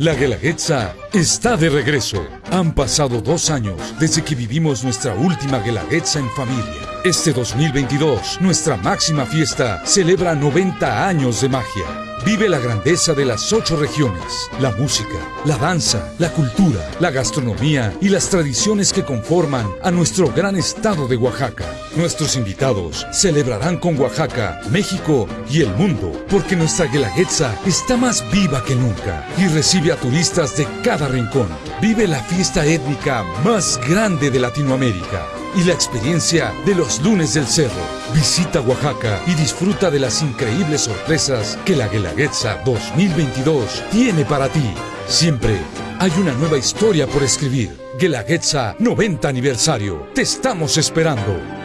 La Guelaguetza está de regreso. Han pasado dos años desde que vivimos nuestra última Guelaguetza en familia. Este 2022, nuestra máxima fiesta celebra 90 años de magia. Vive la grandeza de las ocho regiones, la música, la danza, la cultura, la gastronomía y las tradiciones que conforman a nuestro gran estado de Oaxaca. Nuestros invitados celebrarán con Oaxaca, México y el mundo, porque nuestra Guelaguetza está más viva que nunca y recibe a turistas de cada rincón. Vive la fiesta étnica más grande de Latinoamérica y la experiencia de los lunes del cerro. Visita Oaxaca y disfruta de las increíbles sorpresas que la Guelaguetza 2022 tiene para ti. Siempre hay una nueva historia por escribir. Guelaguetza 90 aniversario. Te estamos esperando.